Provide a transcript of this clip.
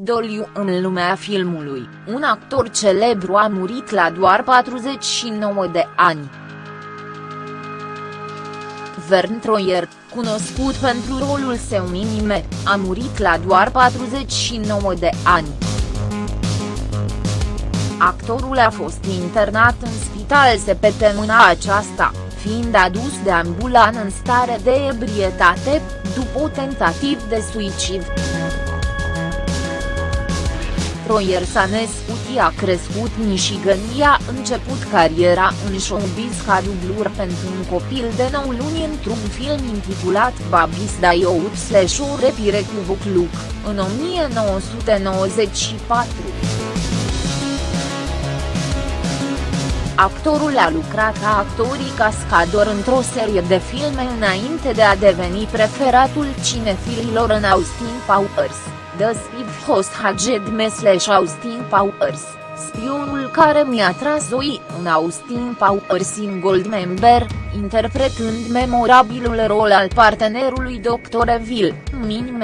doliu în lumea filmului, un actor celebru a murit la doar 49 de ani. Vern Troyer, cunoscut pentru rolul său minime, a murit la doar 49 de ani. Actorul a fost internat în spital săptămâna aceasta, fiind adus de ambulan în stare de ebrietate, după o tentativ de suicid. Troyer s-a născut a crescut Michigan a început cariera în showbiz ca dublur pentru un copil de 9 luni într-un film intitulat Babis Dayout slash o repire cu Bucluc, în 1994. Actorul a lucrat ca actorii cascador într-o serie de filme înainte de a deveni preferatul cinefililor în Austin Powers, The Spiv Host Haged Mesleș Austin Powers, spionul care mi-a tras oi în Austin Powers in Goldmember, interpretând memorabilul rol al partenerului Dr. Evil, Min